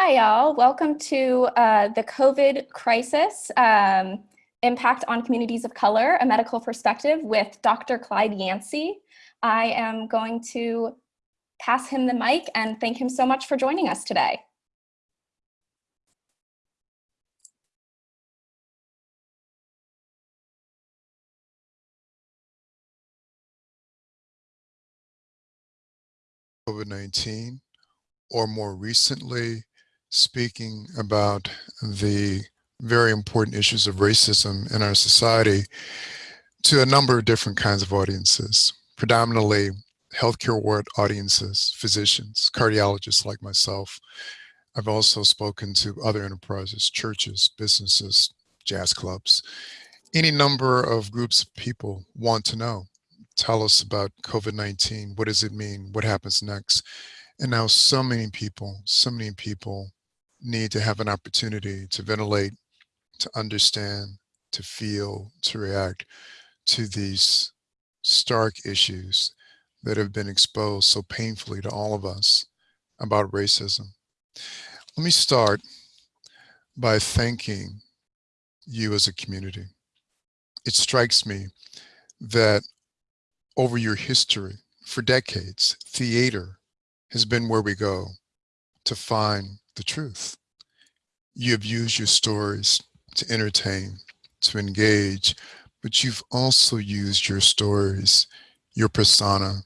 Hi, y'all. Welcome to uh, the COVID crisis, um, impact on communities of color, a medical perspective with Dr. Clyde Yancy. I am going to pass him the mic and thank him so much for joining us today. COVID-19, or more recently, speaking about the very important issues of racism in our society to a number of different kinds of audiences, predominantly healthcare ward audiences, physicians, cardiologists like myself. I've also spoken to other enterprises, churches, businesses, jazz clubs. Any number of groups of people want to know. Tell us about COVID-19. What does it mean? What happens next? And now so many people, so many people need to have an opportunity to ventilate, to understand, to feel, to react to these stark issues that have been exposed so painfully to all of us about racism. Let me start by thanking you as a community. It strikes me that over your history, for decades, theater has been where we go to find the truth. You have used your stories to entertain, to engage, but you've also used your stories, your persona,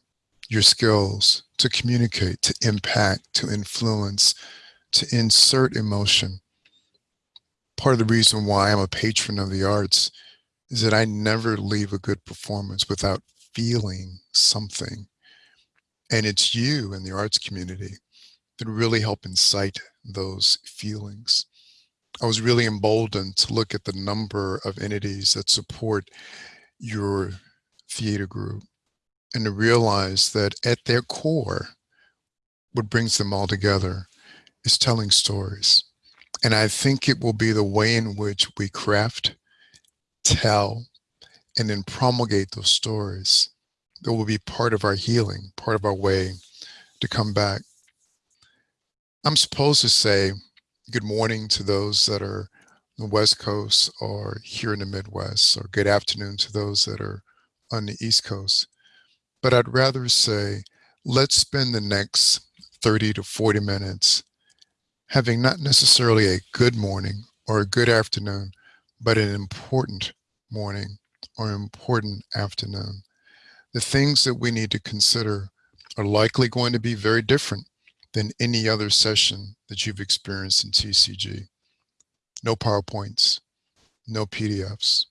your skills to communicate, to impact, to influence, to insert emotion. Part of the reason why I'm a patron of the arts is that I never leave a good performance without feeling something. And it's you in the arts community that really help incite those feelings. I was really emboldened to look at the number of entities that support your theater group and to realize that at their core, what brings them all together is telling stories. And I think it will be the way in which we craft, tell, and then promulgate those stories that will be part of our healing, part of our way to come back I'm supposed to say good morning to those that are the West Coast or here in the Midwest, or good afternoon to those that are on the East Coast. But I'd rather say, let's spend the next 30 to 40 minutes having not necessarily a good morning or a good afternoon, but an important morning or important afternoon. The things that we need to consider are likely going to be very different than any other session that you've experienced in TCG. No PowerPoints, no PDFs,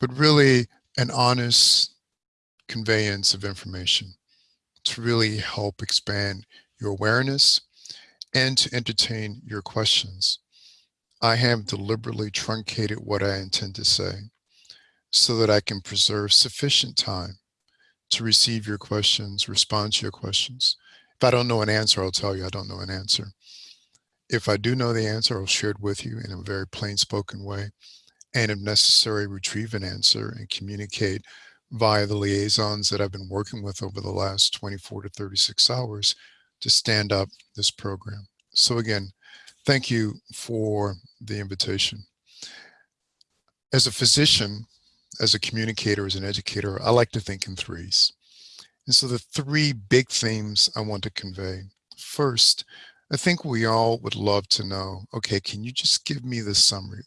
but really an honest conveyance of information to really help expand your awareness and to entertain your questions. I have deliberately truncated what I intend to say so that I can preserve sufficient time to receive your questions, respond to your questions, if I don't know an answer, I'll tell you I don't know an answer. If I do know the answer, I'll share it with you in a very plain spoken way. And if necessary, retrieve an answer and communicate via the liaisons that I've been working with over the last 24 to 36 hours to stand up this program. So again, thank you for the invitation. As a physician, as a communicator, as an educator, I like to think in threes. And so the three big themes I want to convey. First, I think we all would love to know, okay, can you just give me the summary?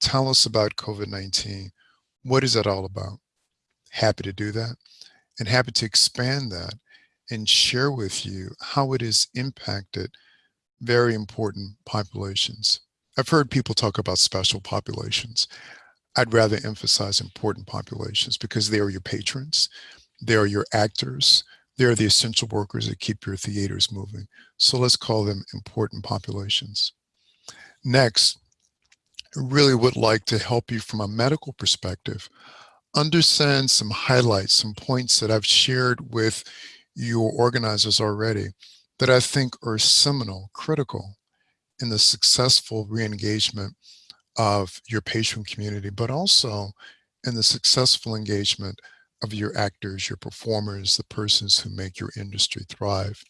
Tell us about COVID-19. What is that all about? Happy to do that and happy to expand that and share with you how it has impacted very important populations. I've heard people talk about special populations. I'd rather emphasize important populations because they are your patrons. They are your actors. They are the essential workers that keep your theaters moving. So let's call them important populations. Next, I really would like to help you from a medical perspective understand some highlights, some points that I've shared with your organizers already that I think are seminal, critical in the successful re-engagement of your patient community, but also in the successful engagement of your actors, your performers, the persons who make your industry thrive.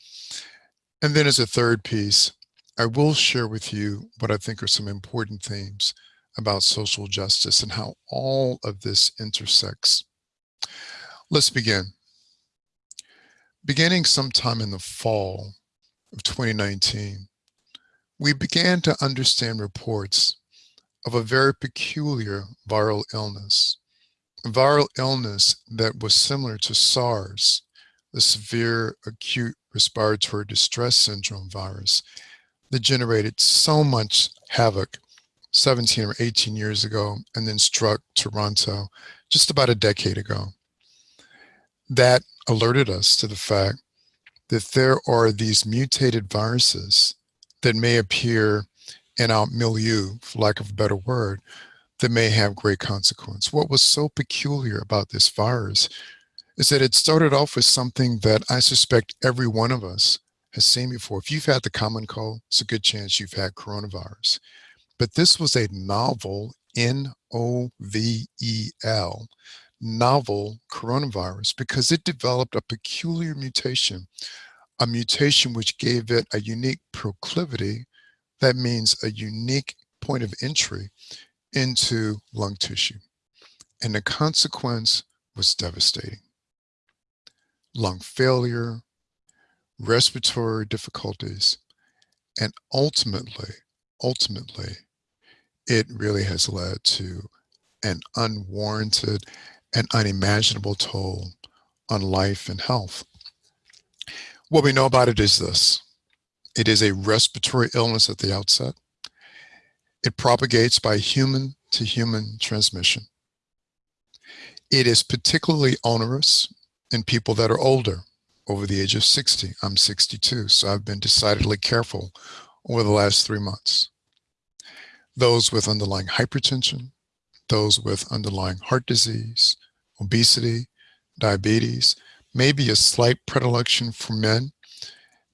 And then as a third piece, I will share with you what I think are some important themes about social justice and how all of this intersects. Let's begin. Beginning sometime in the fall of 2019, we began to understand reports of a very peculiar viral illness, viral illness that was similar to SARS, the severe acute respiratory distress syndrome virus that generated so much havoc 17 or 18 years ago and then struck Toronto just about a decade ago. That alerted us to the fact that there are these mutated viruses that may appear in our milieu, for lack of a better word, that may have great consequence. What was so peculiar about this virus is that it started off with something that I suspect every one of us has seen before. If you've had the common cold, it's a good chance you've had coronavirus. But this was a novel, N-O-V-E-L, novel coronavirus because it developed a peculiar mutation, a mutation which gave it a unique proclivity, that means a unique point of entry into lung tissue. And the consequence was devastating. Lung failure, respiratory difficulties, and ultimately, ultimately, it really has led to an unwarranted and unimaginable toll on life and health. What we know about it is this. It is a respiratory illness at the outset. It propagates by human to human transmission. It is particularly onerous in people that are older, over the age of 60. I'm 62, so I've been decidedly careful over the last three months. Those with underlying hypertension, those with underlying heart disease, obesity, diabetes, maybe a slight predilection for men.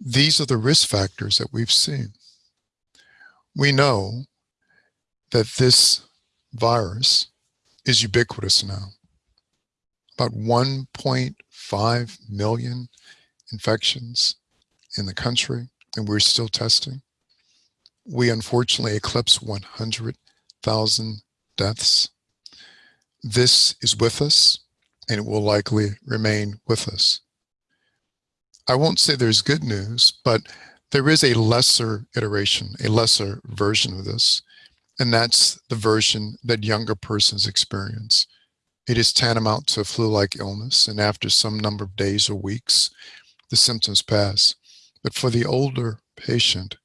These are the risk factors that we've seen. We know that this virus is ubiquitous now. About 1.5 million infections in the country, and we're still testing. We unfortunately eclipse 100,000 deaths. This is with us, and it will likely remain with us. I won't say there's good news, but there is a lesser iteration, a lesser version of this, and that's the version that younger persons experience. It is tantamount to a flu-like illness, and after some number of days or weeks, the symptoms pass. But for the older patient,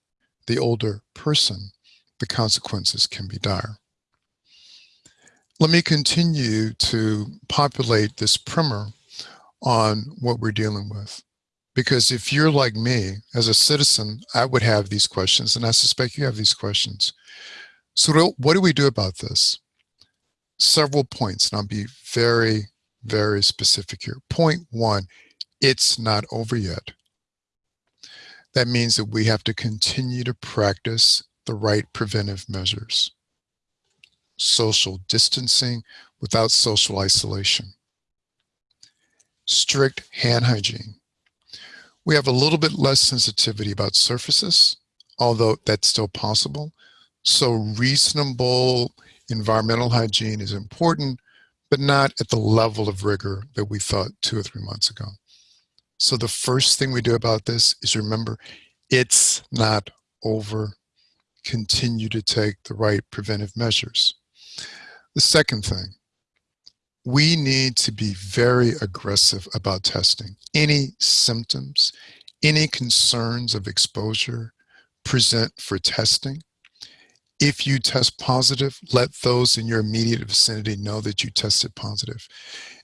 the older person, the consequences can be dire. Let me continue to populate this primer on what we're dealing with. Because if you're like me, as a citizen, I would have these questions, and I suspect you have these questions. So what do we do about this? Several points, and I'll be very, very specific here. Point one, it's not over yet. That means that we have to continue to practice the right preventive measures. Social distancing without social isolation. Strict hand hygiene. We have a little bit less sensitivity about surfaces, although that's still possible. So reasonable environmental hygiene is important, but not at the level of rigor that we thought two or three months ago. So the first thing we do about this is remember, it's not over. Continue to take the right preventive measures. The second thing, we need to be very aggressive about testing. Any symptoms, any concerns of exposure, present for testing. If you test positive, let those in your immediate vicinity know that you tested positive.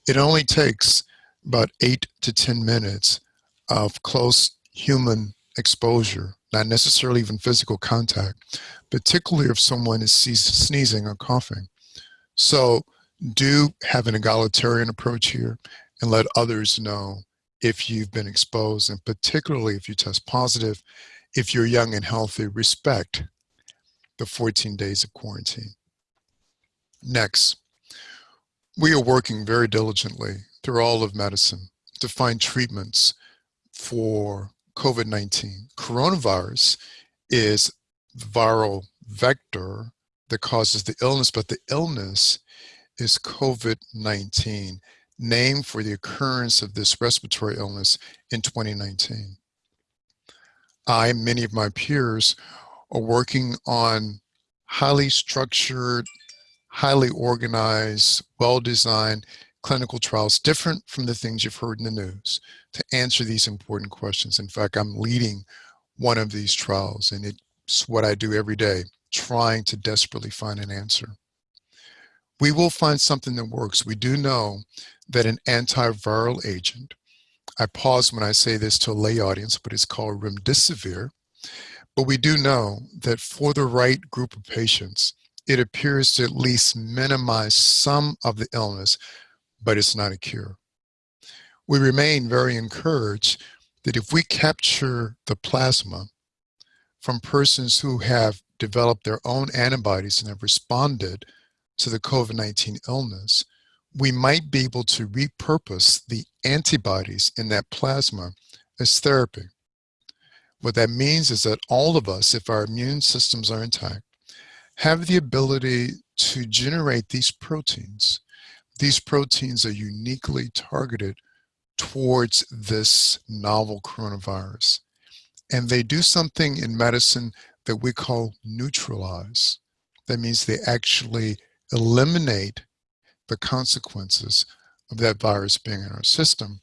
It only takes about eight to 10 minutes of close human exposure, not necessarily even physical contact, particularly if someone is sneezing or coughing. So do have an egalitarian approach here and let others know if you've been exposed and particularly if you test positive, if you're young and healthy, respect the 14 days of quarantine. Next, we are working very diligently through all of medicine to find treatments for COVID-19. Coronavirus is viral vector that causes the illness, but the illness is COVID-19, named for the occurrence of this respiratory illness in 2019. I, many of my peers, are working on highly structured, highly organized, well-designed clinical trials, different from the things you've heard in the news, to answer these important questions. In fact, I'm leading one of these trials, and it's what I do every day, trying to desperately find an answer. We will find something that works. We do know that an antiviral agent, I pause when I say this to a lay audience, but it's called remdesivir, but we do know that for the right group of patients, it appears to at least minimize some of the illness, but it's not a cure. We remain very encouraged that if we capture the plasma from persons who have developed their own antibodies and have responded to the COVID-19 illness, we might be able to repurpose the antibodies in that plasma as therapy. What that means is that all of us, if our immune systems are intact, have the ability to generate these proteins. These proteins are uniquely targeted towards this novel coronavirus. And they do something in medicine that we call neutralize. That means they actually eliminate the consequences of that virus being in our system.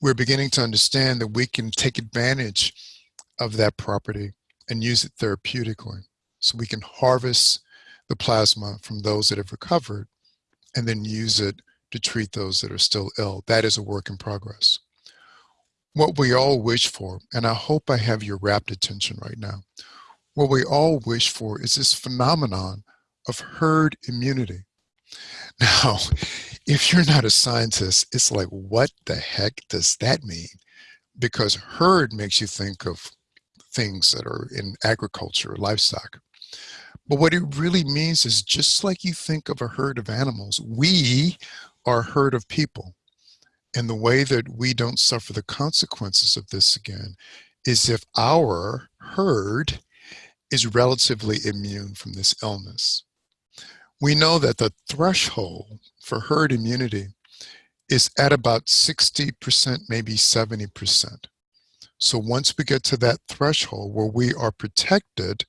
We're beginning to understand that we can take advantage of that property and use it therapeutically. So we can harvest the plasma from those that have recovered and then use it to treat those that are still ill. That is a work in progress. What we all wish for, and I hope I have your rapt attention right now, what we all wish for is this phenomenon of herd immunity. Now, if you're not a scientist, it's like, what the heck does that mean? Because herd makes you think of things that are in agriculture, livestock. But what it really means is just like you think of a herd of animals, we are a herd of people. And the way that we don't suffer the consequences of this again is if our herd is relatively immune from this illness. We know that the threshold for herd immunity is at about 60%, maybe 70%. So once we get to that threshold where we are protected,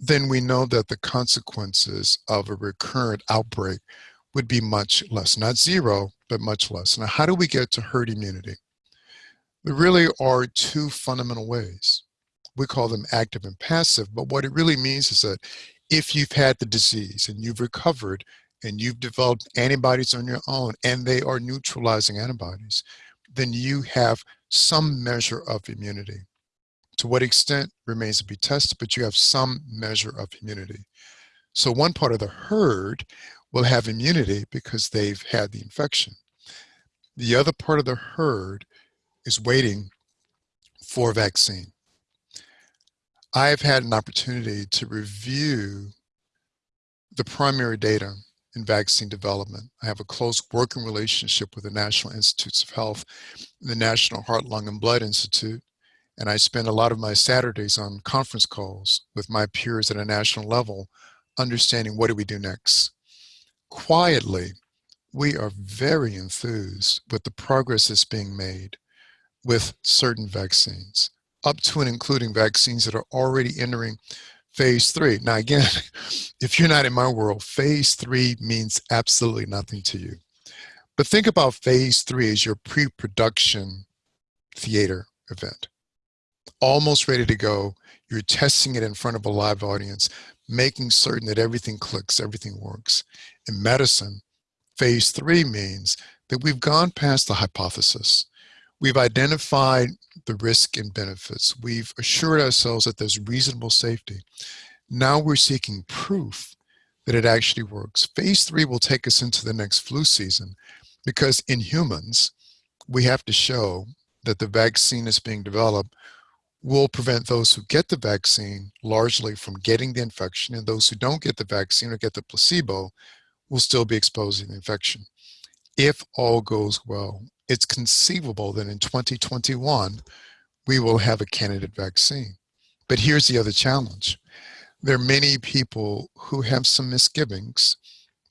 then we know that the consequences of a recurrent outbreak would be much less, not zero, but much less. Now, how do we get to herd immunity? There really are two fundamental ways. We call them active and passive, but what it really means is that if you've had the disease and you've recovered and you've developed antibodies on your own and they are neutralizing antibodies, then you have some measure of immunity. To what extent remains to be tested, but you have some measure of immunity. So one part of the herd will have immunity because they've had the infection. The other part of the herd is waiting for vaccine. I've had an opportunity to review the primary data in vaccine development. I have a close working relationship with the National Institutes of Health, the National Heart, Lung, and Blood Institute, and I spend a lot of my Saturdays on conference calls with my peers at a national level, understanding what do we do next. Quietly, we are very enthused with the progress that's being made with certain vaccines, up to and including vaccines that are already entering phase three. Now, again, if you're not in my world, phase three means absolutely nothing to you. But think about phase three as your pre-production theater event almost ready to go. You're testing it in front of a live audience, making certain that everything clicks, everything works. In medicine, phase three means that we've gone past the hypothesis. We've identified the risk and benefits. We've assured ourselves that there's reasonable safety. Now we're seeking proof that it actually works. Phase three will take us into the next flu season because in humans, we have to show that the vaccine is being developed will prevent those who get the vaccine largely from getting the infection and those who don't get the vaccine or get the placebo will still be exposed to the infection. If all goes well, it's conceivable that in 2021, we will have a candidate vaccine. But here's the other challenge. There are many people who have some misgivings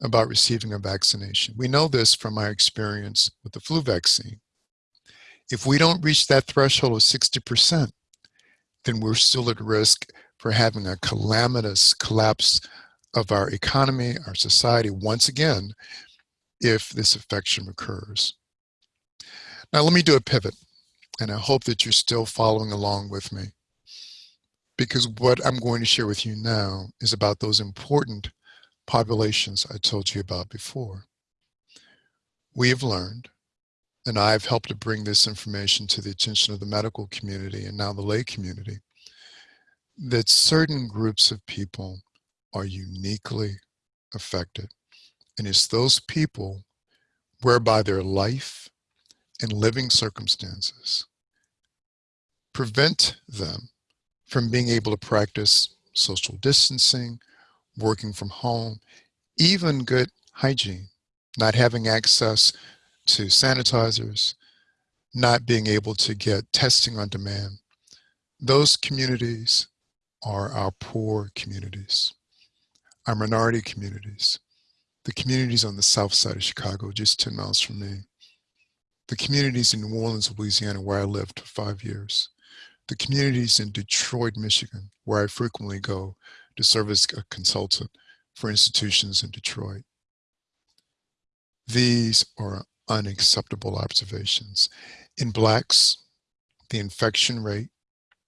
about receiving a vaccination. We know this from our experience with the flu vaccine. If we don't reach that threshold of 60%, then we're still at risk for having a calamitous collapse of our economy, our society, once again, if this infection occurs. Now, let me do a pivot, and I hope that you're still following along with me. Because what I'm going to share with you now is about those important populations I told you about before. We have learned, and I've helped to bring this information to the attention of the medical community and now the lay community, that certain groups of people are uniquely affected. And it's those people whereby their life and living circumstances prevent them from being able to practice social distancing, working from home, even good hygiene, not having access to sanitizers, not being able to get testing on demand. Those communities are our poor communities, our minority communities, the communities on the south side of Chicago, just 10 miles from me, the communities in New Orleans, Louisiana, where I lived for five years, the communities in Detroit, Michigan, where I frequently go to serve as a consultant for institutions in Detroit. These are unacceptable observations. In blacks, the infection rate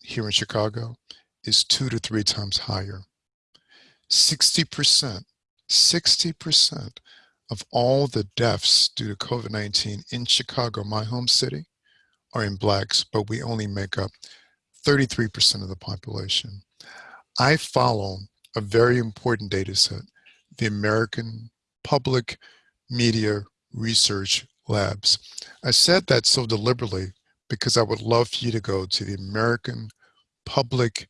here in Chicago is two to three times higher. 60%, 60% of all the deaths due to COVID-19 in Chicago, my home city, are in blacks, but we only make up 33% of the population. I follow a very important data set, the American Public Media Research Labs. I said that so deliberately because I would love for you to go to the American Public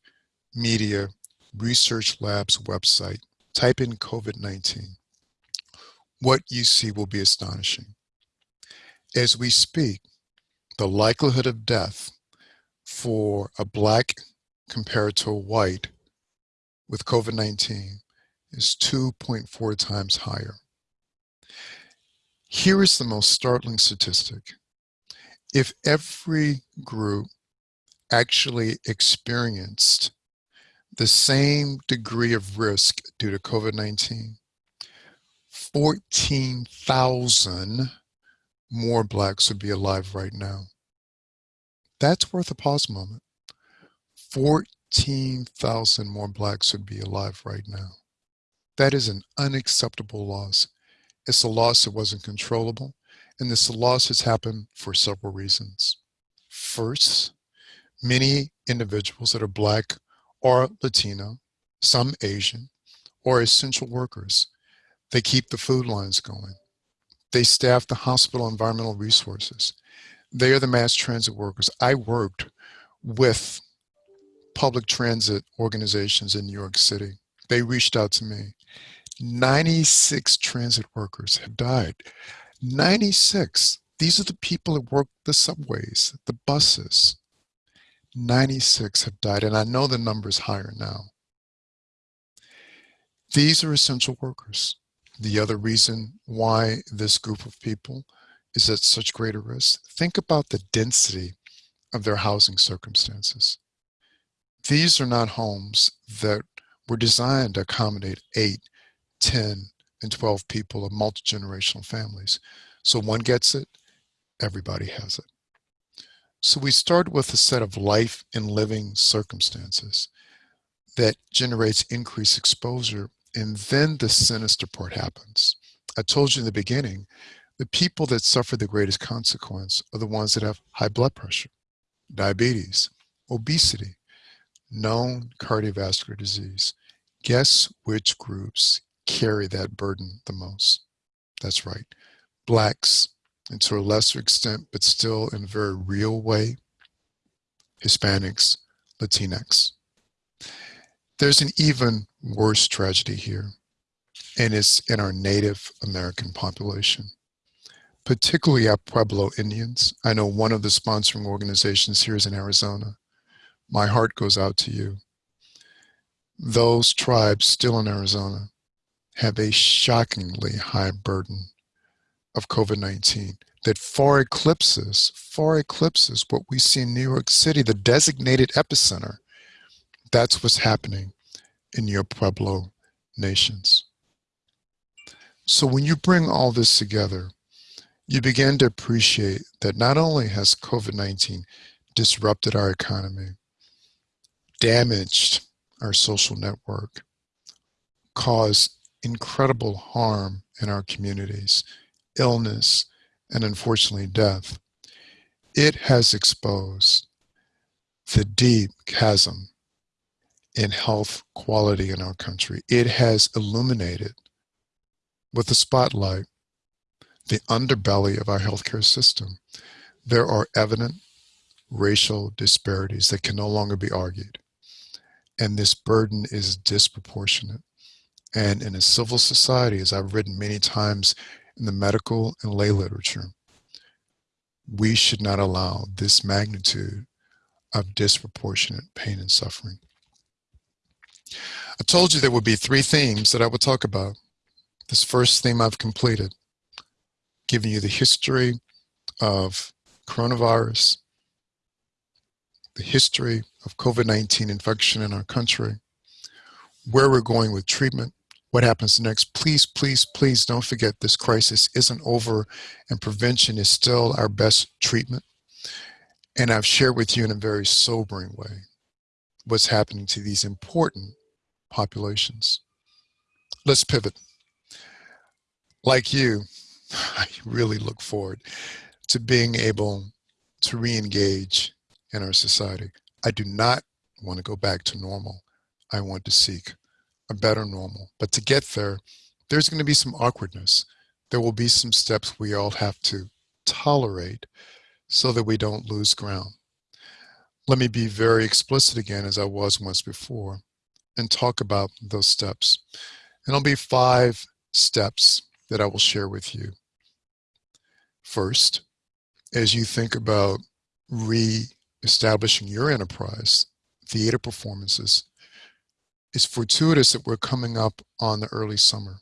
Media Research Labs website, type in COVID-19. What you see will be astonishing. As we speak, the likelihood of death for a black compared to a white with COVID-19 is 2.4 times higher. Here is the most startling statistic. If every group actually experienced the same degree of risk due to COVID-19, 14,000 more blacks would be alive right now. That's worth a pause moment. 14,000 more blacks would be alive right now. That is an unacceptable loss. It's a loss that wasn't controllable, and this loss has happened for several reasons. First, many individuals that are black or Latino, some Asian, or essential workers, they keep the food lines going. They staff the hospital environmental resources. They are the mass transit workers. I worked with public transit organizations in New York City. They reached out to me. 96 transit workers have died. 96. These are the people that work the subways, the buses. 96 have died, and I know the number is higher now. These are essential workers. The other reason why this group of people is at such greater risk, think about the density of their housing circumstances. These are not homes that were designed to accommodate 8, 10, and 12 people of multi-generational families. So one gets it, everybody has it. So we start with a set of life and living circumstances that generates increased exposure and then the sinister part happens. I told you in the beginning, the people that suffer the greatest consequence are the ones that have high blood pressure, diabetes, obesity, known cardiovascular disease. Guess which groups carry that burden the most? That's right, blacks, and to a lesser extent, but still in a very real way, Hispanics, Latinx. There's an even worse tragedy here, and it's in our Native American population, particularly our Pueblo Indians. I know one of the sponsoring organizations here is in Arizona. My heart goes out to you. those tribes still in Arizona have a shockingly high burden of COVID-19 that far eclipses, far eclipses what we see in New York City, the designated epicenter. That's what's happening in your Pueblo nations. So when you bring all this together, you begin to appreciate that not only has COVID-19 disrupted our economy, damaged our social network, caused incredible harm in our communities, illness, and unfortunately death, it has exposed the deep chasm in health quality in our country. It has illuminated with a spotlight the underbelly of our healthcare system. There are evident racial disparities that can no longer be argued. And this burden is disproportionate. And in a civil society, as I've written many times in the medical and lay literature, we should not allow this magnitude of disproportionate pain and suffering. I told you there would be three themes that I would talk about. This first theme I've completed, giving you the history of coronavirus, the history of COVID-19 infection in our country, where we're going with treatment, what happens next. Please, please, please don't forget this crisis isn't over and prevention is still our best treatment. And I've shared with you in a very sobering way what's happening to these important populations. Let's pivot. Like you, I really look forward to being able to re-engage in our society. I do not want to go back to normal. I want to seek a better normal. But to get there, there's going to be some awkwardness. There will be some steps we all have to tolerate so that we don't lose ground. Let me be very explicit again, as I was once before, and talk about those steps. And it'll be five steps that I will share with you. First, as you think about re-establishing your enterprise, theater performances, it's fortuitous that we're coming up on the early summer.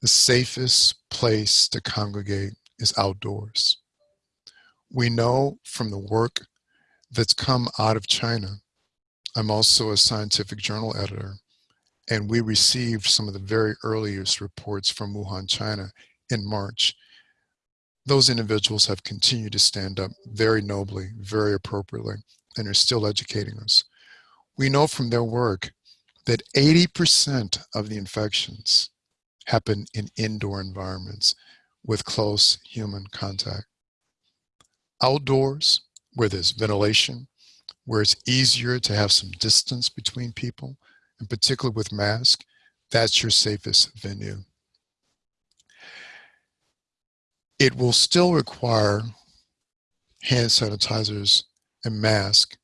The safest place to congregate is outdoors. We know from the work that's come out of China, I'm also a scientific journal editor, and we received some of the very earliest reports from Wuhan, China in March. Those individuals have continued to stand up very nobly, very appropriately, and are still educating us. We know from their work that 80% of the infections happen in indoor environments with close human contact. Outdoors, where there's ventilation, where it's easier to have some distance between people, and particularly with masks, that's your safest venue. It will still require hand sanitizers and masks,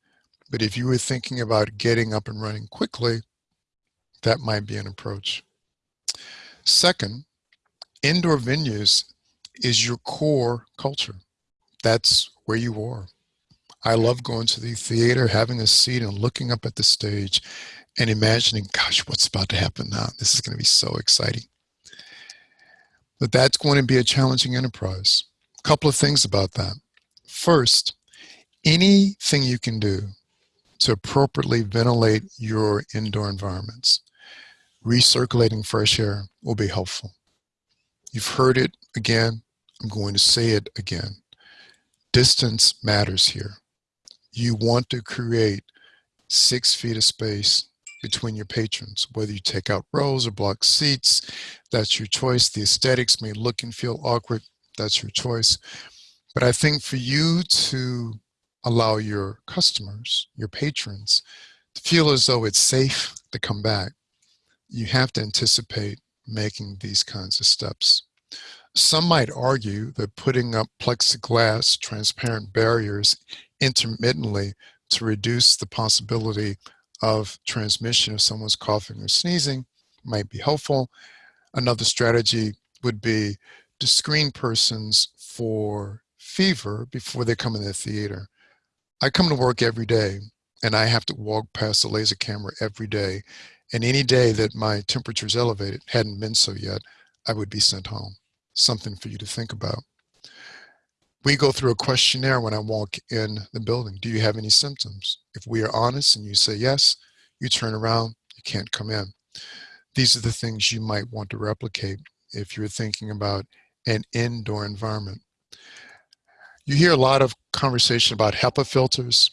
but if you were thinking about getting up and running quickly, that might be an approach. Second, indoor venues is your core culture. That's where you are. I love going to the theater, having a seat and looking up at the stage and imagining, gosh, what's about to happen now? This is going to be so exciting. But that's going to be a challenging enterprise. A couple of things about that. First, anything you can do to appropriately ventilate your indoor environments recirculating fresh air will be helpful. You've heard it again. I'm going to say it again. Distance matters here. You want to create six feet of space between your patrons, whether you take out rows or block seats, that's your choice. The aesthetics may look and feel awkward, that's your choice. But I think for you to allow your customers, your patrons, to feel as though it's safe to come back, you have to anticipate making these kinds of steps. Some might argue that putting up plexiglass transparent barriers intermittently to reduce the possibility of transmission if someone's coughing or sneezing might be helpful. Another strategy would be to screen persons for fever before they come in the theater. I come to work every day and I have to walk past the laser camera every day, and any day that my temperature is elevated, hadn't been so yet, I would be sent home. Something for you to think about. We go through a questionnaire when I walk in the building. Do you have any symptoms? If we are honest and you say yes, you turn around, you can't come in. These are the things you might want to replicate if you're thinking about an indoor environment. You hear a lot of conversation about HEPA filters.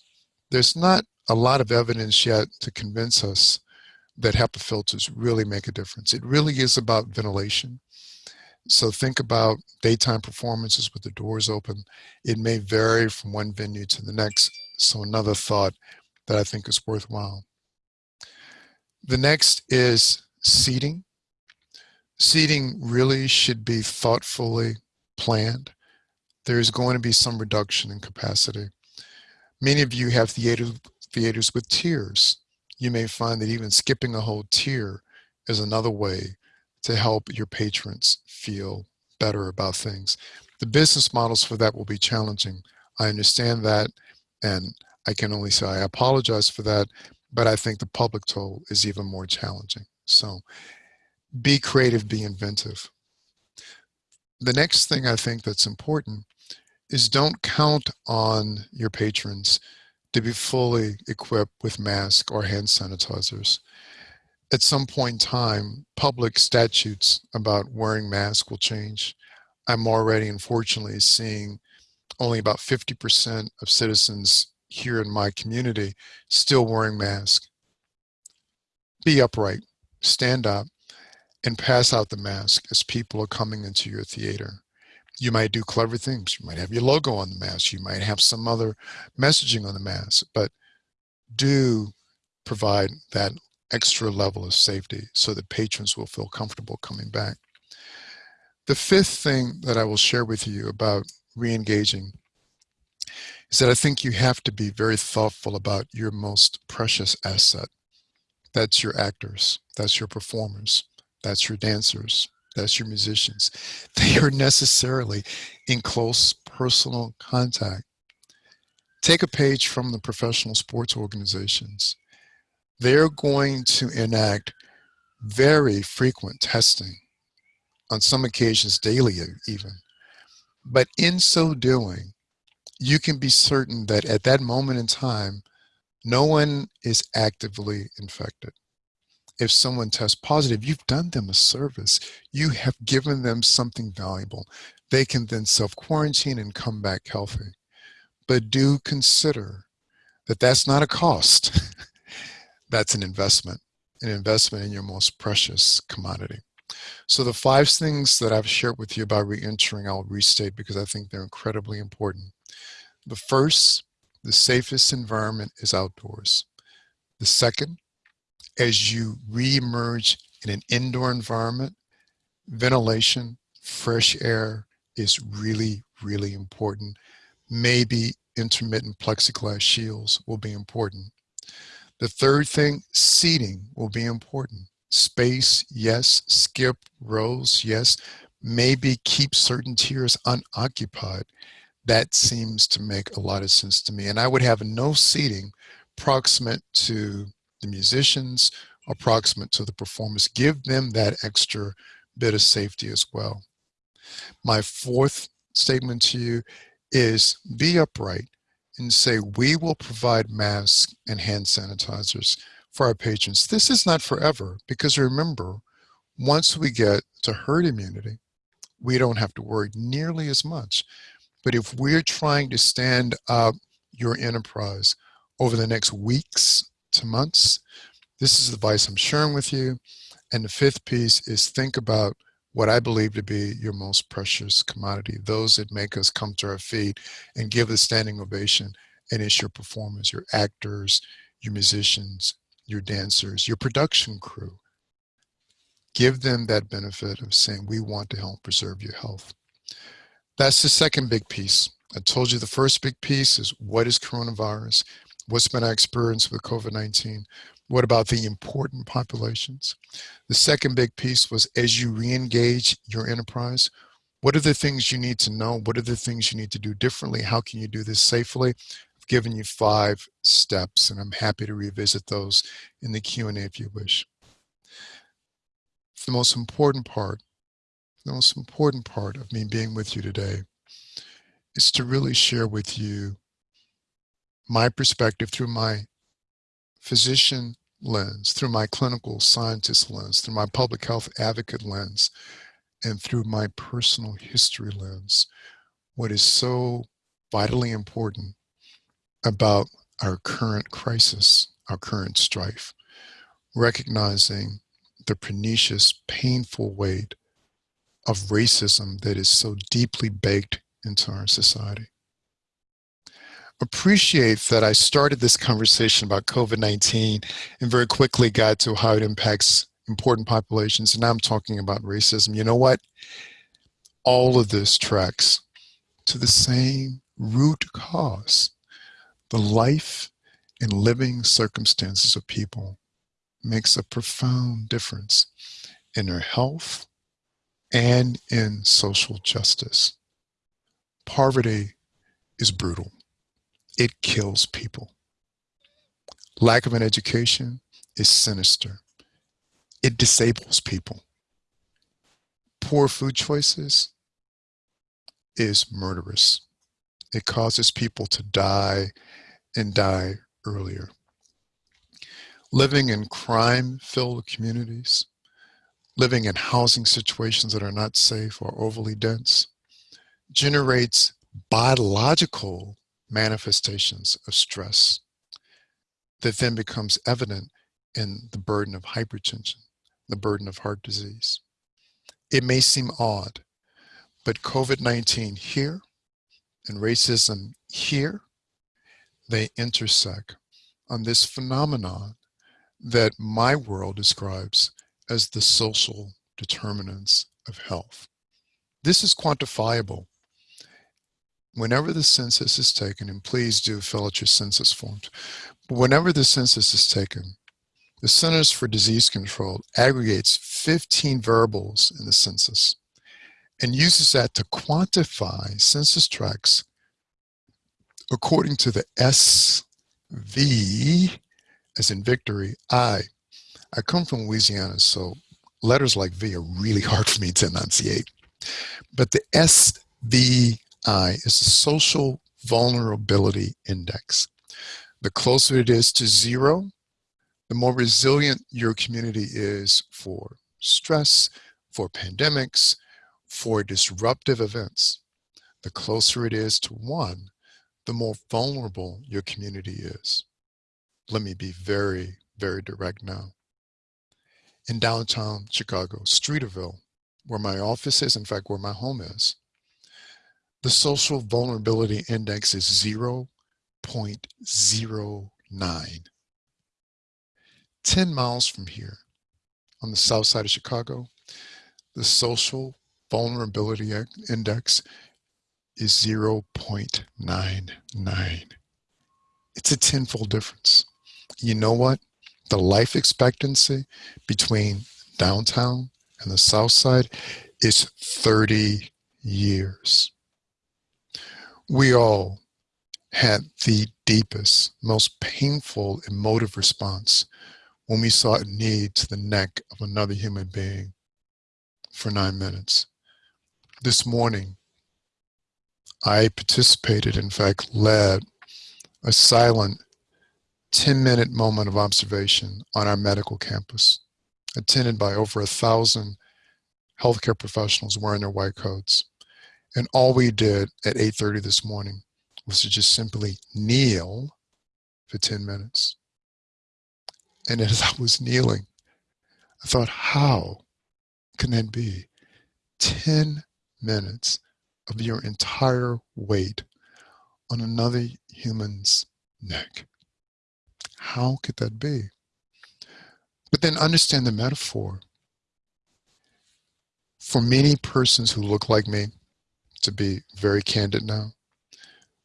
There's not a lot of evidence yet to convince us that HEPA filters really make a difference. It really is about ventilation. So think about daytime performances with the doors open. It may vary from one venue to the next. So another thought that I think is worthwhile. The next is seating. Seating really should be thoughtfully planned. There's going to be some reduction in capacity. Many of you have theater, theaters with tiers. You may find that even skipping a whole tier is another way to help your patrons feel better about things. The business models for that will be challenging. I understand that, and I can only say I apologize for that, but I think the public toll is even more challenging. So be creative, be inventive. The next thing I think that's important is don't count on your patrons to be fully equipped with masks or hand sanitizers. At some point in time, public statutes about wearing masks will change. I'm already, unfortunately, seeing only about 50% of citizens here in my community still wearing masks. Be upright, stand up, and pass out the mask as people are coming into your theater. You might do clever things. You might have your logo on the mask. You might have some other messaging on the mask, but do provide that extra level of safety so that patrons will feel comfortable coming back. The fifth thing that I will share with you about re-engaging is that I think you have to be very thoughtful about your most precious asset. That's your actors, that's your performers, that's your dancers, that's your musicians. They are necessarily in close personal contact. Take a page from the professional sports organizations. They're going to enact very frequent testing, on some occasions daily even. But in so doing, you can be certain that at that moment in time, no one is actively infected if someone tests positive, you've done them a service. You have given them something valuable. They can then self-quarantine and come back healthy. But do consider that that's not a cost. that's an investment, an investment in your most precious commodity. So the five things that I've shared with you about re-entering, I'll restate because I think they're incredibly important. The first, the safest environment is outdoors. The second, as you re-emerge in an indoor environment, ventilation, fresh air is really, really important. Maybe intermittent plexiglass shields will be important. The third thing, seating will be important. Space, yes. Skip rows, yes. Maybe keep certain tiers unoccupied. That seems to make a lot of sense to me. And I would have no seating proximate to the musicians, approximate to the performers. Give them that extra bit of safety as well. My fourth statement to you is be upright and say, we will provide masks and hand sanitizers for our patrons. This is not forever because remember, once we get to herd immunity, we don't have to worry nearly as much. But if we're trying to stand up your enterprise over the next weeks to months. This is the advice I'm sharing with you. And the fifth piece is think about what I believe to be your most precious commodity, those that make us come to our feet and give a standing ovation. And it's your performers, your actors, your musicians, your dancers, your production crew. Give them that benefit of saying, we want to help preserve your health. That's the second big piece. I told you the first big piece is what is coronavirus? What's been our experience with COVID-19? What about the important populations? The second big piece was as you re-engage your enterprise, what are the things you need to know? What are the things you need to do differently? How can you do this safely? I've given you five steps and I'm happy to revisit those in the Q&A if you wish. The most important part, the most important part of me being with you today is to really share with you my perspective through my physician lens, through my clinical scientist lens, through my public health advocate lens, and through my personal history lens, what is so vitally important about our current crisis, our current strife, recognizing the pernicious, painful weight of racism that is so deeply baked into our society. Appreciate that I started this conversation about COVID-19 and very quickly got to how it impacts important populations. And now I'm talking about racism. You know what? All of this tracks to the same root cause. The life and living circumstances of people makes a profound difference in their health and in social justice. Poverty is brutal. It kills people. Lack of an education is sinister. It disables people. Poor food choices is murderous. It causes people to die and die earlier. Living in crime-filled communities, living in housing situations that are not safe or overly dense, generates biological manifestations of stress that then becomes evident in the burden of hypertension, the burden of heart disease. It may seem odd, but COVID-19 here and racism here, they intersect on this phenomenon that my world describes as the social determinants of health. This is quantifiable. Whenever the census is taken, and please do fill out your census forms, but whenever the census is taken, the Centers for Disease Control aggregates 15 variables in the census and uses that to quantify census tracts according to the SV, as in victory, I. I come from Louisiana, so letters like V are really hard for me to enunciate. But the SVI is the Social Vulnerability Index. The closer it is to zero, the more resilient your community is for stress, for pandemics, for disruptive events. The closer it is to one, the more vulnerable your community is. Let me be very, very direct now. In downtown Chicago, Streeterville, where my office is, in fact, where my home is, the social vulnerability index is 0.09. 10 miles from here, on the south side of Chicago, the social vulnerability index is 0.99. It's a tenfold difference. You know what? The life expectancy between downtown and the south side is 30 years. We all had the deepest, most painful emotive response when we saw a knee to the neck of another human being for nine minutes. This morning, I participated, in fact, led a silent 10 minute moment of observation on our medical campus, attended by over a thousand healthcare professionals wearing their white coats. And all we did at 8.30 this morning was to just simply kneel for 10 minutes. And as I was kneeling, I thought, how can that be? 10 minutes of your entire weight on another human's neck. How could that be? But then understand the metaphor. For many persons who look like me, to be very candid now,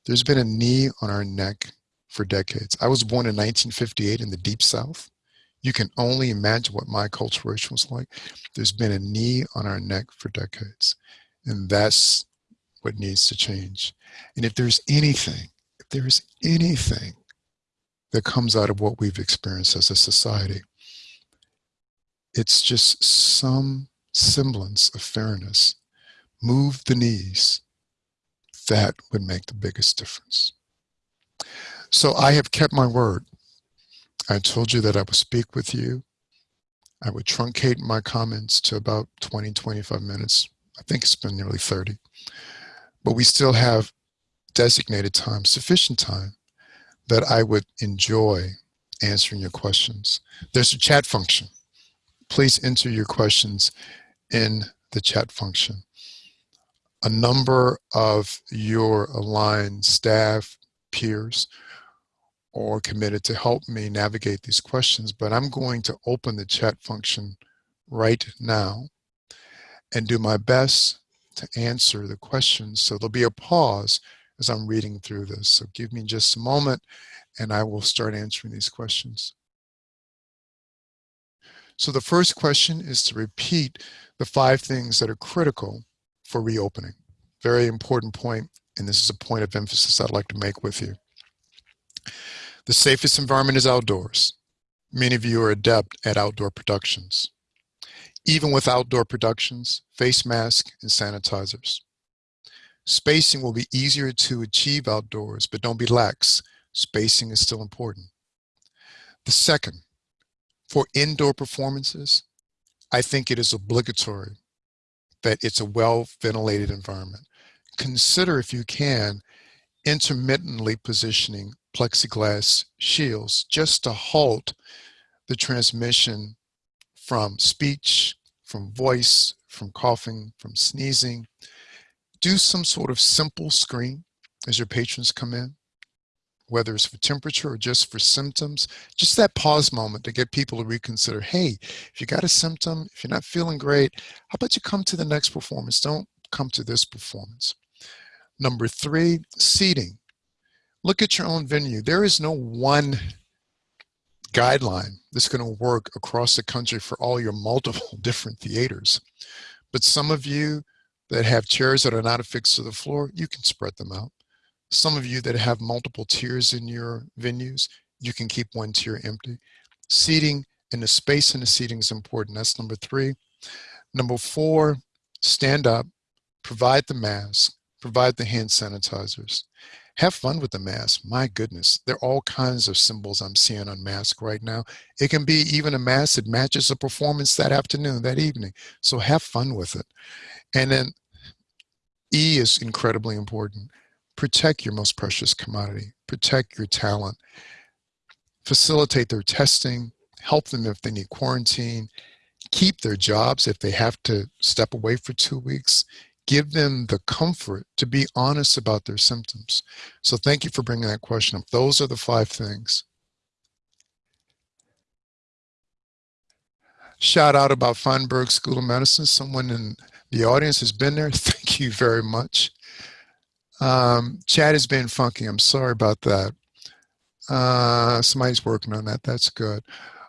there's been a knee on our neck for decades. I was born in 1958 in the Deep South. You can only imagine what my culturation was like. There's been a knee on our neck for decades. And that's what needs to change. And if there's anything, if there's anything that comes out of what we've experienced as a society, it's just some semblance of fairness. Move the knees. That would make the biggest difference. So I have kept my word. I told you that I would speak with you. I would truncate my comments to about 20, 25 minutes. I think it's been nearly 30. But we still have designated time, sufficient time, that I would enjoy answering your questions. There's a chat function. Please enter your questions in the chat function. A number of your aligned staff, peers, or committed to help me navigate these questions, but I'm going to open the chat function right now and do my best to answer the questions. So there'll be a pause as I'm reading through this. So give me just a moment and I will start answering these questions. So the first question is to repeat the five things that are critical for reopening. Very important point, and this is a point of emphasis I'd like to make with you. The safest environment is outdoors. Many of you are adept at outdoor productions. Even with outdoor productions, face masks and sanitizers. Spacing will be easier to achieve outdoors, but don't be lax. Spacing is still important. The second, for indoor performances, I think it is obligatory that it's a well-ventilated environment. Consider, if you can, intermittently positioning plexiglass shields just to halt the transmission from speech, from voice, from coughing, from sneezing. Do some sort of simple screen as your patrons come in, whether it's for temperature or just for symptoms. Just that pause moment to get people to reconsider, hey, if you got a symptom, if you're not feeling great, how about you come to the next performance? Don't come to this performance. Number three, seating look at your own venue. There is no one guideline that's going to work across the country for all your multiple different theaters. But some of you that have chairs that are not affixed to the floor, you can spread them out. Some of you that have multiple tiers in your venues, you can keep one tier empty. Seating and the space in the seating is important. That's number three. Number four, stand up, provide the mask, provide the hand sanitizers. Have fun with the mask. My goodness, there are all kinds of symbols I'm seeing on mask right now. It can be even a mask that matches a performance that afternoon, that evening. So have fun with it. And then E is incredibly important. Protect your most precious commodity. Protect your talent. Facilitate their testing. Help them if they need quarantine. Keep their jobs if they have to step away for two weeks give them the comfort to be honest about their symptoms. So thank you for bringing that question up. Those are the five things. Shout out about Feinberg School of Medicine. Someone in the audience has been there. Thank you very much. Um, chat has been funky. I'm sorry about that. Uh, somebody's working on that. That's good.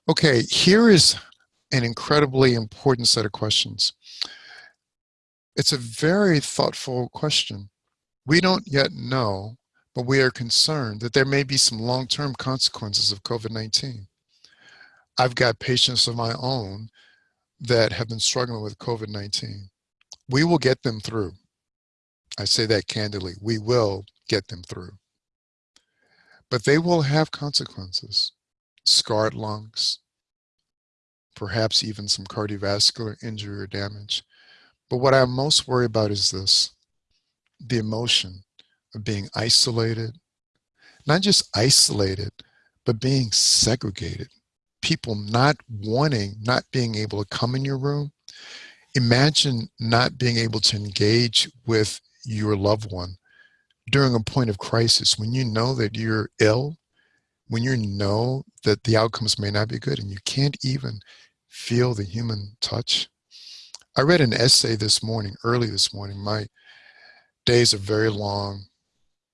Okay, here is an incredibly important set of questions. It's a very thoughtful question. We don't yet know, but we are concerned that there may be some long-term consequences of COVID-19. I've got patients of my own that have been struggling with COVID-19. We will get them through. I say that candidly. We will get them through. But they will have consequences. Scarred lungs, perhaps even some cardiovascular injury or damage. But what I'm most worried about is this, the emotion of being isolated, not just isolated, but being segregated. People not wanting, not being able to come in your room. Imagine not being able to engage with your loved one during a point of crisis when you know that you're ill, when you know that the outcomes may not be good and you can't even feel the human touch I read an essay this morning, early this morning. My days are very long,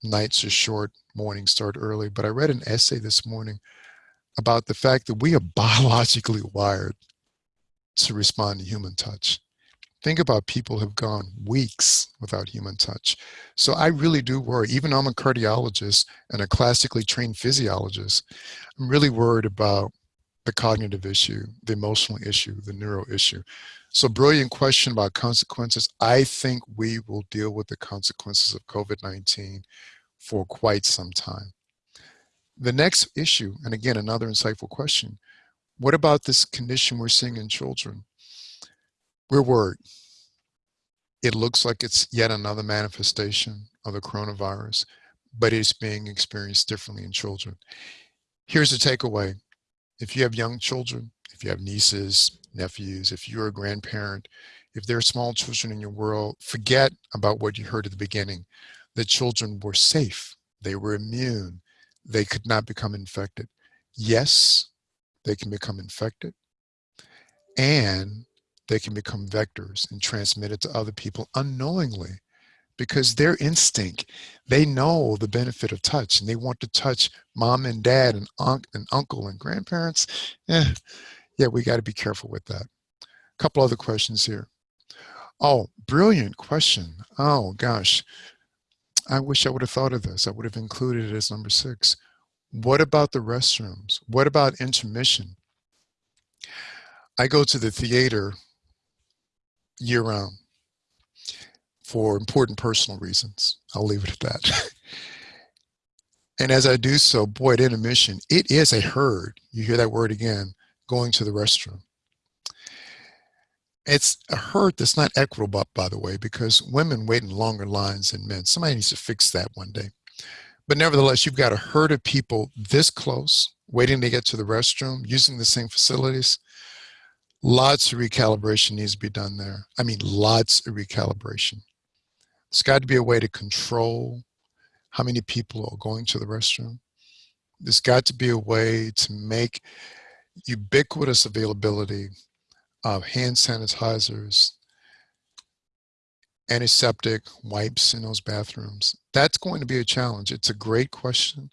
nights are short, mornings start early. But I read an essay this morning about the fact that we are biologically wired to respond to human touch. Think about people who've gone weeks without human touch. So I really do worry, even I'm a cardiologist and a classically trained physiologist, I'm really worried about the cognitive issue, the emotional issue, the neuro issue. So brilliant question about consequences. I think we will deal with the consequences of COVID-19 for quite some time. The next issue, and again, another insightful question, what about this condition we're seeing in children? We're worried. It looks like it's yet another manifestation of the coronavirus, but it's being experienced differently in children. Here's the takeaway. If you have young children, if you have nieces, nephews, if you're a grandparent, if there are small children in your world, forget about what you heard at the beginning. The children were safe. They were immune. They could not become infected. Yes, they can become infected and they can become vectors and transmit it to other people unknowingly because their instinct, they know the benefit of touch and they want to touch mom and dad and, unc and uncle and grandparents. Eh, yeah, we got to be careful with that. A couple other questions here. Oh, brilliant question. Oh gosh, I wish I would have thought of this. I would have included it as number six. What about the restrooms? What about intermission? I go to the theater year round for important personal reasons. I'll leave it at that. and as I do so, boy, at intermission, it is a herd. You hear that word again, going to the restroom. It's a herd that's not equitable, by the way, because women wait in longer lines than men. Somebody needs to fix that one day. But nevertheless, you've got a herd of people this close, waiting to get to the restroom, using the same facilities. Lots of recalibration needs to be done there. I mean, lots of recalibration. There's got to be a way to control how many people are going to the restroom. There's got to be a way to make ubiquitous availability of hand sanitizers, antiseptic wipes in those bathrooms. That's going to be a challenge. It's a great question.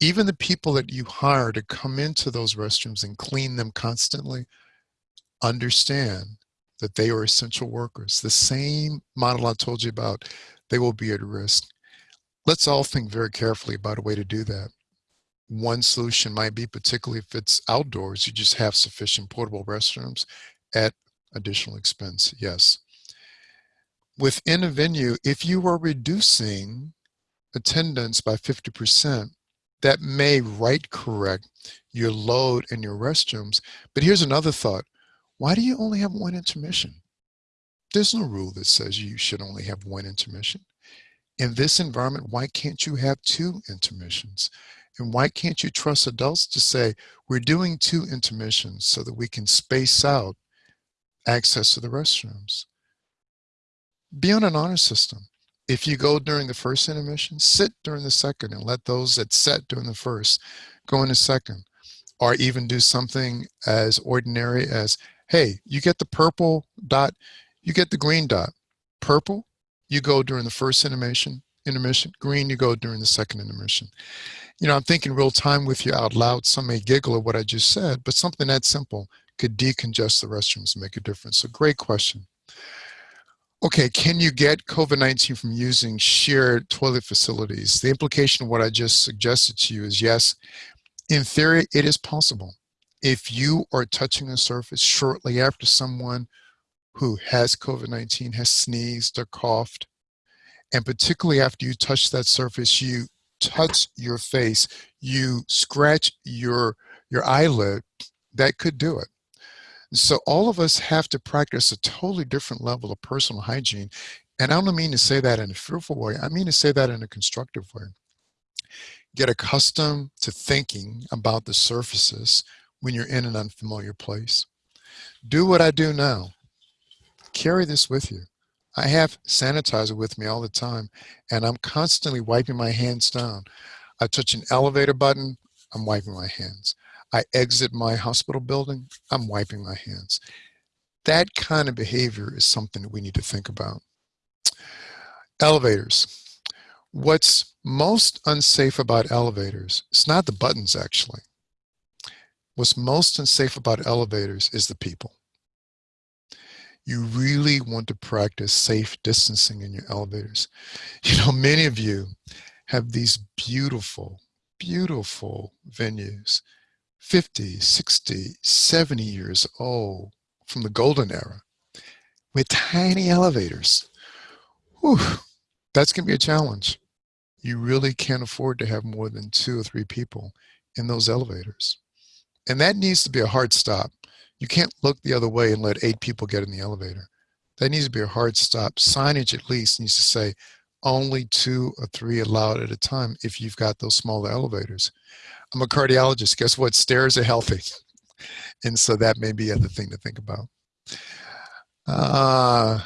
Even the people that you hire to come into those restrooms and clean them constantly understand that they are essential workers. The same model I told you about, they will be at risk. Let's all think very carefully about a way to do that. One solution might be, particularly if it's outdoors, you just have sufficient portable restrooms at additional expense, yes within a venue, if you are reducing attendance by 50%, that may right correct your load in your restrooms. But here's another thought. Why do you only have one intermission? There's no rule that says you should only have one intermission. In this environment, why can't you have two intermissions? And why can't you trust adults to say, we're doing two intermissions so that we can space out access to the restrooms? be on an honor system. If you go during the first intermission, sit during the second and let those that sat during the first go in the second. Or even do something as ordinary as, hey, you get the purple dot, you get the green dot. Purple, you go during the first intermission, intermission. Green, you go during the second intermission. You know, I'm thinking real time with you out loud. Some may giggle at what I just said, but something that simple could decongest the restrooms and make a difference. So great question. Okay, can you get COVID-19 from using shared toilet facilities? The implication of what I just suggested to you is yes, in theory, it is possible. If you are touching a surface shortly after someone who has COVID-19 has sneezed or coughed, and particularly after you touch that surface, you touch your face, you scratch your, your eyelid, that could do it. So all of us have to practice a totally different level of personal hygiene. And I don't mean to say that in a fearful way. I mean to say that in a constructive way. Get accustomed to thinking about the surfaces when you're in an unfamiliar place. Do what I do now. Carry this with you. I have sanitizer with me all the time, and I'm constantly wiping my hands down. I touch an elevator button, I'm wiping my hands. I exit my hospital building, I'm wiping my hands. That kind of behavior is something that we need to think about. Elevators. What's most unsafe about elevators, it's not the buttons actually. What's most unsafe about elevators is the people. you really want to practice safe distancing in your elevators. You know, many of you have these beautiful, beautiful venues, 50, 60, 70 years old from the golden era with tiny elevators. Whew, that's going to be a challenge. You really can't afford to have more than two or three people in those elevators. And that needs to be a hard stop. You can't look the other way and let eight people get in the elevator. That needs to be a hard stop. Signage at least needs to say only two or three allowed at a time if you've got those smaller elevators. I'm a cardiologist. Guess what? Stairs are healthy. And so that may be other thing to think about. Uh,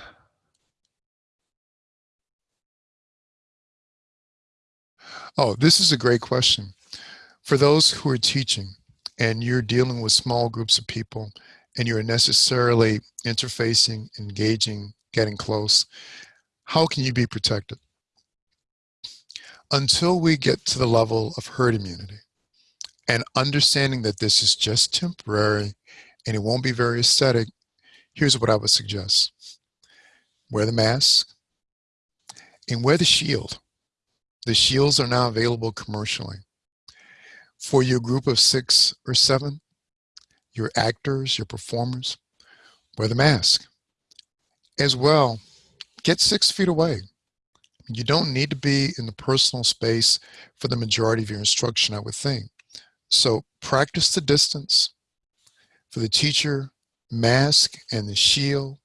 oh, this is a great question. For those who are teaching and you're dealing with small groups of people and you're necessarily interfacing, engaging, getting close, how can you be protected? Until we get to the level of herd immunity and understanding that this is just temporary and it won't be very aesthetic, here's what I would suggest. Wear the mask and wear the shield. The shields are now available commercially. For your group of six or seven, your actors, your performers, wear the mask. As well, get six feet away. You don't need to be in the personal space for the majority of your instruction, I would think. So practice the distance. For the teacher, mask and the shield.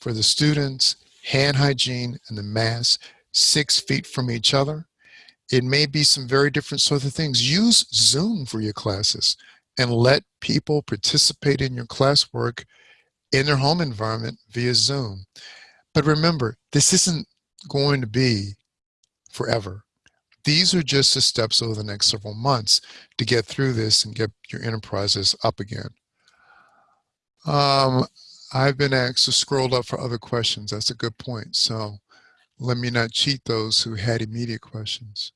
For the students, hand hygiene and the mask, six feet from each other. It may be some very different sort of things. Use Zoom for your classes and let people participate in your classwork in their home environment via Zoom. But remember, this isn't going to be forever. These are just the steps over the next several months to get through this and get your enterprises up again. Um, I've been asked to scroll up for other questions. That's a good point. So let me not cheat those who had immediate questions.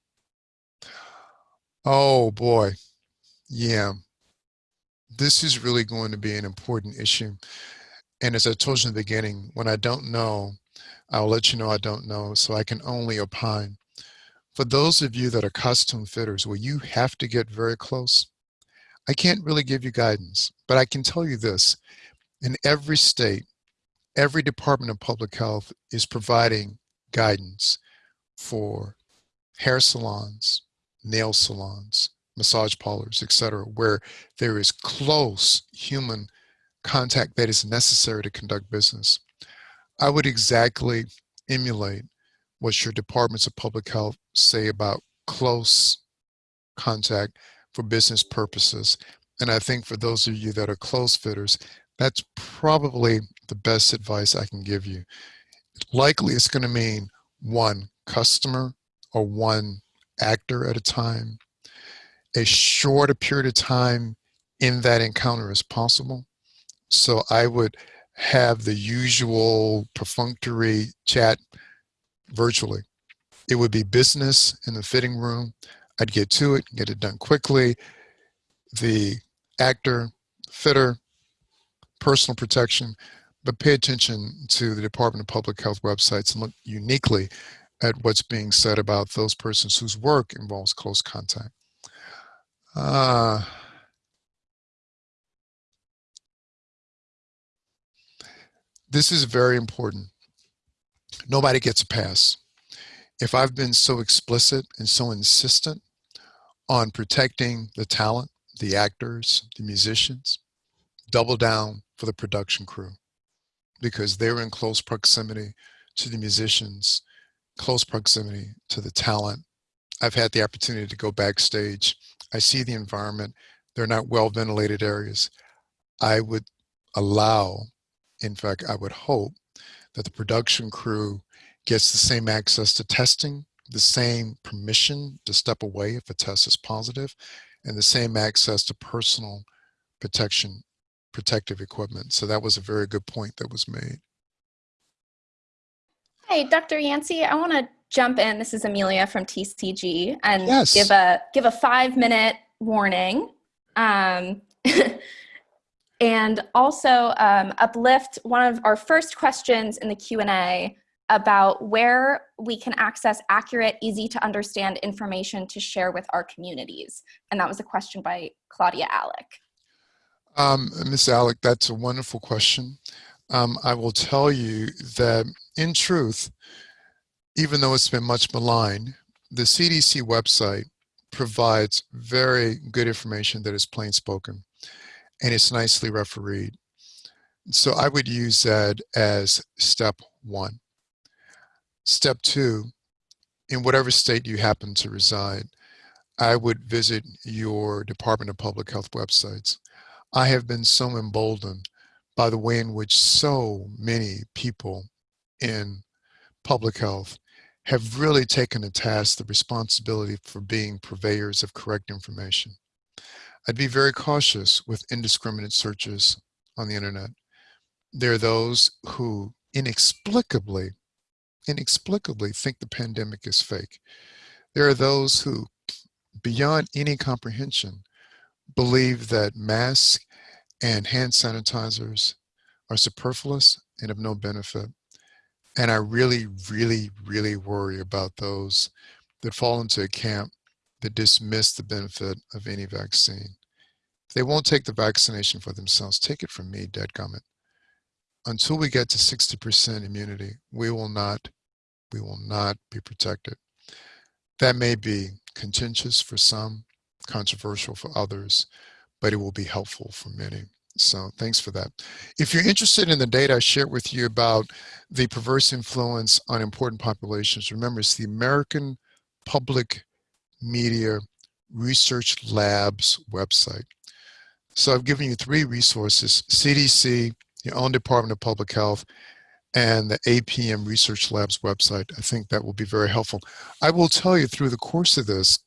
Oh boy, yeah. This is really going to be an important issue. And as I told you in the beginning, when I don't know, I'll let you know I don't know, so I can only opine. For those of you that are custom fitters, where you have to get very close, I can't really give you guidance, but I can tell you this. In every state, every Department of Public Health is providing guidance for hair salons, nail salons, massage parlors, etc., where there is close human contact that is necessary to conduct business. I would exactly emulate what your departments of public health say about close contact for business purposes. And I think for those of you that are close fitters, that's probably the best advice I can give you. Likely it's going to mean one customer or one actor at a time, as short a period of time in that encounter as possible. So I would have the usual perfunctory chat virtually. It would be business in the fitting room. I'd get to it, get it done quickly. The actor, fitter, personal protection, but pay attention to the Department of Public Health websites and look uniquely at what's being said about those persons whose work involves close contact. Uh, this is very important. Nobody gets a pass. If I've been so explicit and so insistent on protecting the talent, the actors, the musicians, double down for the production crew because they're in close proximity to the musicians, close proximity to the talent. I've had the opportunity to go backstage. I see the environment. They're not well ventilated areas. I would allow, in fact, I would hope that the production crew gets the same access to testing, the same permission to step away if a test is positive, and the same access to personal protection, protective equipment. So that was a very good point that was made. Hey, Dr. Yancy, I want to jump in. This is Amelia from TCG and Yes. give a give a five minute warning. Um, and also um, uplift one of our first questions in the Q&A about where we can access accurate, easy to understand information to share with our communities. And that was a question by Claudia Alec. Um, Ms. Alec, that's a wonderful question. Um, I will tell you that in truth, even though it's been much maligned, the CDC website provides very good information that is plain spoken and it's nicely refereed. So I would use that as step one. Step two, in whatever state you happen to reside, I would visit your Department of Public Health websites. I have been so emboldened by the way in which so many people in public health have really taken to task the responsibility for being purveyors of correct information. I'd be very cautious with indiscriminate searches on the internet. There are those who inexplicably, inexplicably think the pandemic is fake. There are those who, beyond any comprehension, believe that masks and hand sanitizers are superfluous and of no benefit. And I really, really, really worry about those that fall into a camp that dismiss the benefit of any vaccine. If they won't take the vaccination for themselves, take it from me, dead comment. Until we get to 60% immunity, we will not, we will not be protected. That may be contentious for some, controversial for others, but it will be helpful for many. So thanks for that. If you're interested in the data I shared with you about the perverse influence on important populations, remember it's the American Public Media Research Labs website. So I've given you three resources, CDC, your own Department of Public Health, and the APM Research Labs website. I think that will be very helpful. I will tell you through the course of this,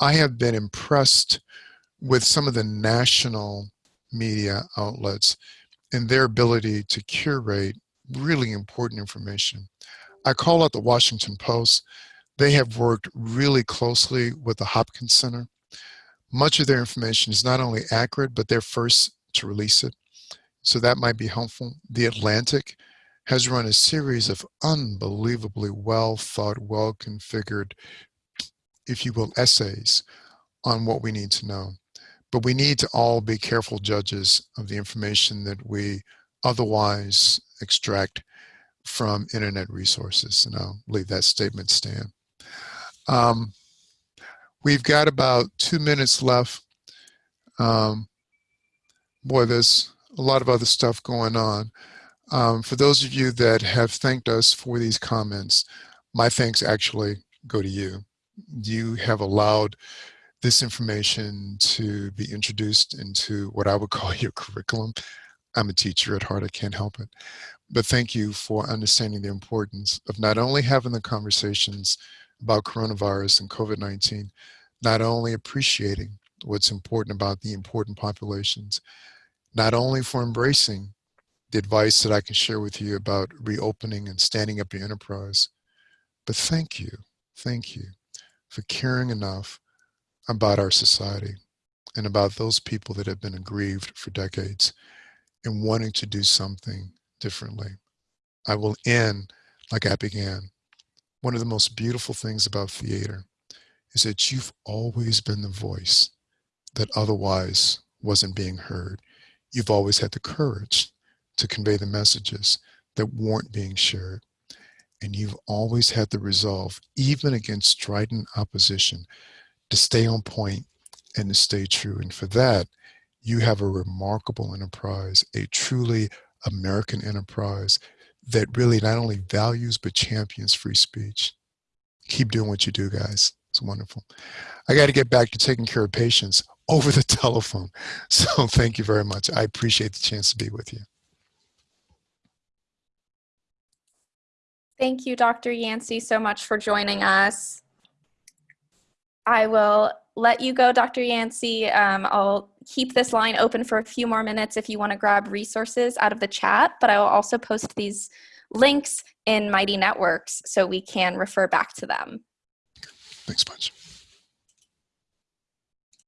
I have been impressed with some of the national media outlets and their ability to curate really important information. I call out the Washington Post. They have worked really closely with the Hopkins Center. Much of their information is not only accurate, but they're first to release it. So that might be helpful. The Atlantic has run a series of unbelievably well thought, well configured, if you will, essays on what we need to know. But we need to all be careful judges of the information that we otherwise extract from internet resources. And I'll leave that statement stand. Um, we've got about two minutes left. Um, boy, there's a lot of other stuff going on. Um, for those of you that have thanked us for these comments, my thanks actually go to you. You have allowed this information to be introduced into what I would call your curriculum. I'm a teacher at heart, I can't help it. But thank you for understanding the importance of not only having the conversations about coronavirus and COVID-19, not only appreciating what's important about the important populations, not only for embracing the advice that I can share with you about reopening and standing up your enterprise, but thank you, thank you for caring enough about our society and about those people that have been aggrieved for decades and wanting to do something differently. I will end like I began. One of the most beautiful things about theater is that you've always been the voice that otherwise wasn't being heard. You've always had the courage to convey the messages that weren't being shared. And you've always had the resolve, even against strident opposition, to stay on point and to stay true. And for that, you have a remarkable enterprise, a truly American enterprise that really not only values but champions free speech. Keep doing what you do, guys. It's wonderful. I got to get back to taking care of patients over the telephone. So thank you very much. I appreciate the chance to be with you. Thank you, Dr. Yancy, so much for joining us. I will let you go, Dr. Yancy. Um, I'll keep this line open for a few more minutes if you want to grab resources out of the chat, but I will also post these links in Mighty Networks so we can refer back to them. Thanks much.